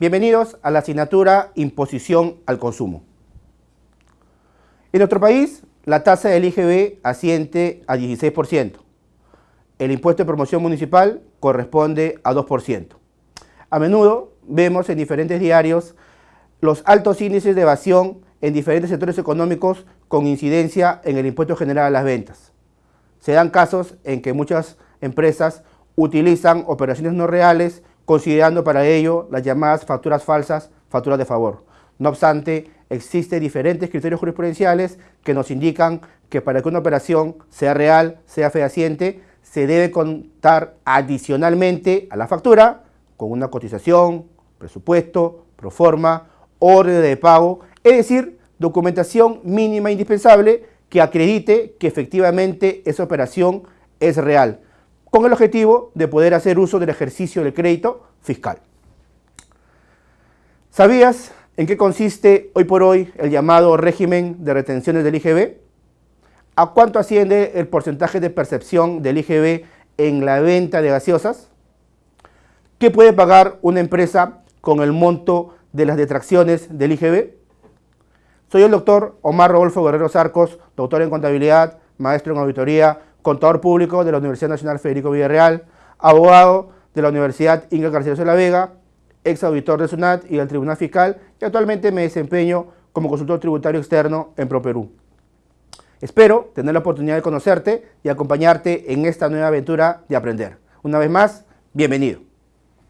Bienvenidos a la asignatura Imposición al Consumo. En nuestro país, la tasa del IGB asiente a 16%. El impuesto de promoción municipal corresponde a 2%. A menudo vemos en diferentes diarios los altos índices de evasión en diferentes sectores económicos con incidencia en el impuesto general a las ventas. Se dan casos en que muchas empresas utilizan operaciones no reales considerando para ello las llamadas facturas falsas, facturas de favor. No obstante, existen diferentes criterios jurisprudenciales que nos indican que para que una operación sea real, sea fehaciente, se debe contar adicionalmente a la factura con una cotización, presupuesto, proforma, orden de pago, es decir, documentación mínima indispensable que acredite que efectivamente esa operación es real con el objetivo de poder hacer uso del ejercicio del crédito fiscal. ¿Sabías en qué consiste hoy por hoy el llamado régimen de retenciones del IGB? ¿A cuánto asciende el porcentaje de percepción del IGB en la venta de gaseosas? ¿Qué puede pagar una empresa con el monto de las detracciones del IGB? Soy el doctor Omar Rodolfo Guerrero Sarcos, doctor en contabilidad, maestro en auditoría, contador público de la Universidad Nacional Federico Villarreal, abogado de la Universidad Inga García de la Vega, ex auditor de SUNAT y del Tribunal Fiscal y actualmente me desempeño como consultor tributario externo en ProPerú. Espero tener la oportunidad de conocerte y acompañarte en esta nueva aventura de aprender. Una vez más, bienvenido.